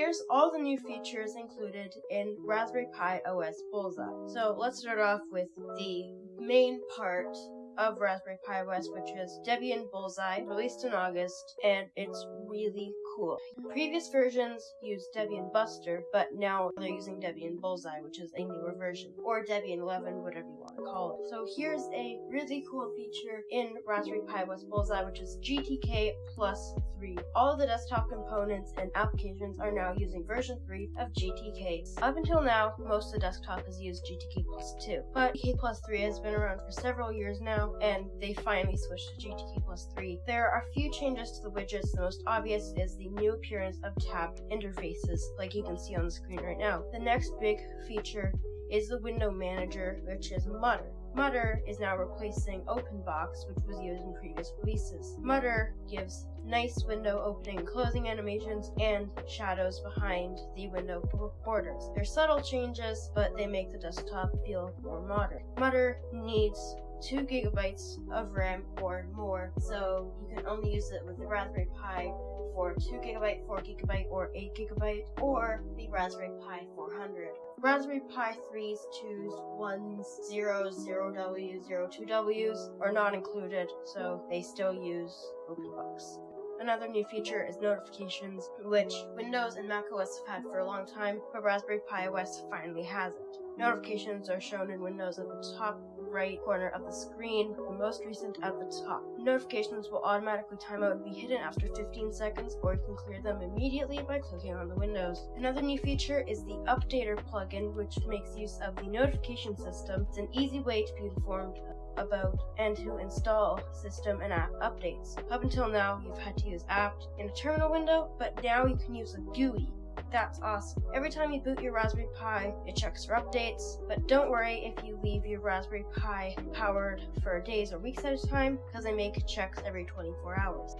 Here's all the new features included in Raspberry Pi OS Bullseye. So let's start off with the main part of Raspberry Pi OS, which is Debian Bullseye, released in August, and it's really cool. Previous versions used Debian Buster, but now they're using Debian Bullseye, which is a newer version, or Debian 11, whatever you want to call it. So here's a really cool feature in Raspberry Pi OS Bullseye, which is GTK plus 3. All the desktop components and applications are now using version 3 of GTK. Up until now, most of the desktop has used GTK plus 2, but GTK plus 3 has been around for several years now, and they finally switched to GTK plus 3. There are a few changes to the widgets. The most obvious is the new appearance of tabbed interfaces, like you can see on the screen right now. The next big feature is the window manager, which is Mutter. Mutter is now replacing OpenBox, which was used in previous releases. Mutter gives nice window opening and closing animations and shadows behind the window borders. They're subtle changes, but they make the desktop feel more modern. Mutter needs 2 gigabytes of RAM or more, so you can only use it with the Raspberry Pi 4 2 gigabyte, 4 gigabyte, or 8 gigabyte, or the Raspberry Pi 400. Raspberry Pi 3s, 2s, 1s, 0s, 0Ws, 02Ws are not included, so they still use OpenBox. Another new feature is notifications, which Windows and macOS have had for a long time, but Raspberry Pi OS finally has it. Notifications are shown in Windows at the top right corner of the screen, the most recent at the top. Notifications will automatically time out and be hidden after 15 seconds, or you can clear them immediately by clicking on the windows. Another new feature is the Updater plugin, which makes use of the notification system. It's an easy way to be informed about and to install system and app updates. Up until now, you've had to use apt in a terminal window, but now you can use a GUI that's awesome. Every time you boot your Raspberry Pi, it checks for updates, but don't worry if you leave your Raspberry Pi powered for days or weeks at a time, because they make checks every 24 hours.